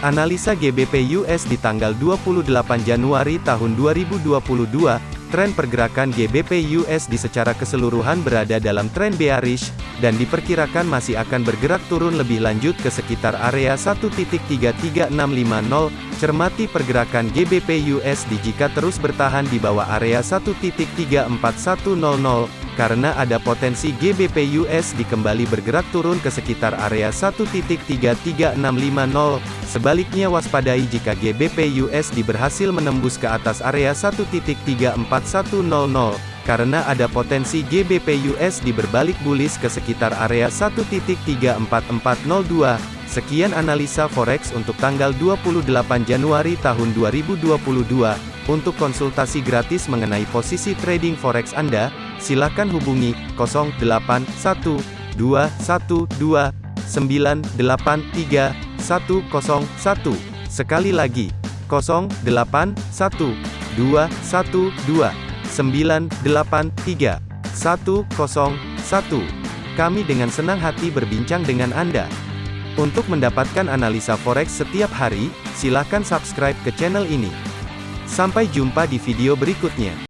Analisa GBP US di tanggal 28 Januari tahun 2022, tren pergerakan GBP US di secara keseluruhan berada dalam tren bearish, dan diperkirakan masih akan bergerak turun lebih lanjut ke sekitar area 1.33650. Cermati pergerakan GBP USD jika terus bertahan di bawah area 1.34100, karena ada potensi GBP USD kembali bergerak turun ke sekitar area 1.33650. Sebaliknya waspadai jika GBP USD berhasil menembus ke atas area 1.34100, karena ada potensi GBP USD berbalik bullish ke sekitar area 1.34402. Sekian analisa forex untuk tanggal 28 Januari tahun 2022. Untuk konsultasi gratis mengenai posisi trading forex Anda, silakan hubungi 081212983101. Sekali lagi, 081212983101. Kami dengan senang hati berbincang dengan Anda. Untuk mendapatkan analisa forex setiap hari, silakan subscribe ke channel ini. Sampai jumpa di video berikutnya.